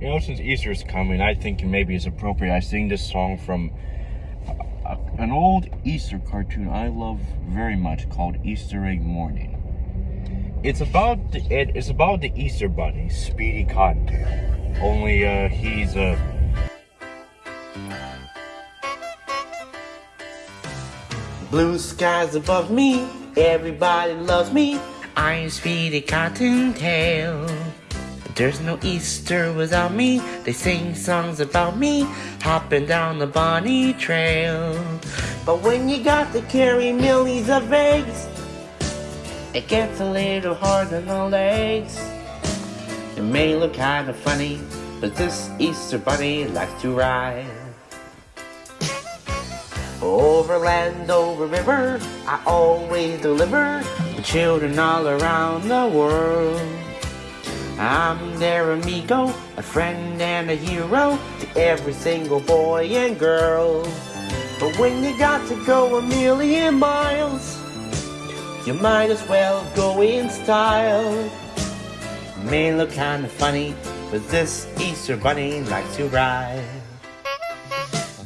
You know, since Easter's coming, I think maybe it's appropriate I sing this song from a, an old Easter cartoon I love very much called Easter Egg Morning. It's about the, it, it's about the Easter Bunny, Speedy Cottontail. Only uh, he's a Blue skies above me, everybody loves me. I'm Speedy Cottontail. There's no Easter without me. They sing songs about me, hopping down the bunny trail. But when you got to carry millions of eggs, it gets a little hard on the legs. It may look kind of funny, but this Easter bunny likes to ride. Over land, over river, I always deliver to children all around the world. I'm their amigo, a friend and a hero to every single boy and girl. But when you got to go a million miles, you might as well go in style. May look kinda funny, but this Easter bunny likes to ride.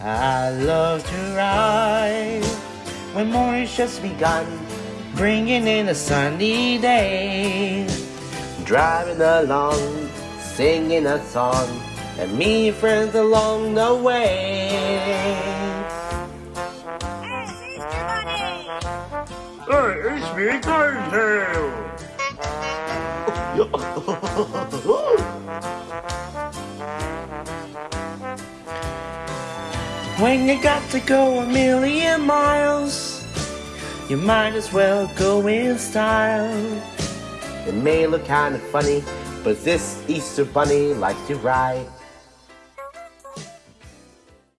I love to ride when morning's just begun, bringing in a sunny day. Driving along, singing a song, and me friends along the way. Hey, it's me, Cottontail! When you got to go a million miles, you might as well go in style. It may look kind of funny, but this Easter bunny likes to ride.